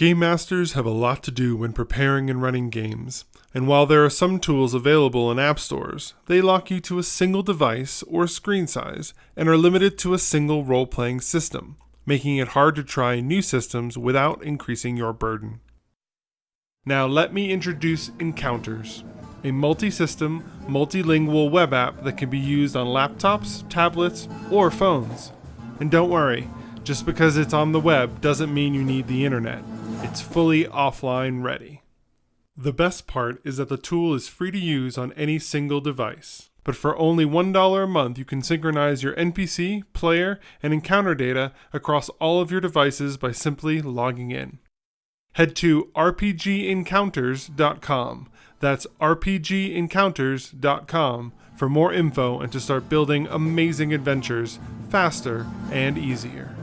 Game masters have a lot to do when preparing and running games, and while there are some tools available in app stores, they lock you to a single device or screen size and are limited to a single role playing system, making it hard to try new systems without increasing your burden. Now, let me introduce Encounters, a multi system, multilingual web app that can be used on laptops, tablets, or phones. And don't worry, just because it's on the web doesn't mean you need the internet. It's fully offline ready. The best part is that the tool is free to use on any single device. But for only $1 a month, you can synchronize your NPC, player, and encounter data across all of your devices by simply logging in. Head to rpgencounters.com. That's rpgencounters.com for more info and to start building amazing adventures faster and easier.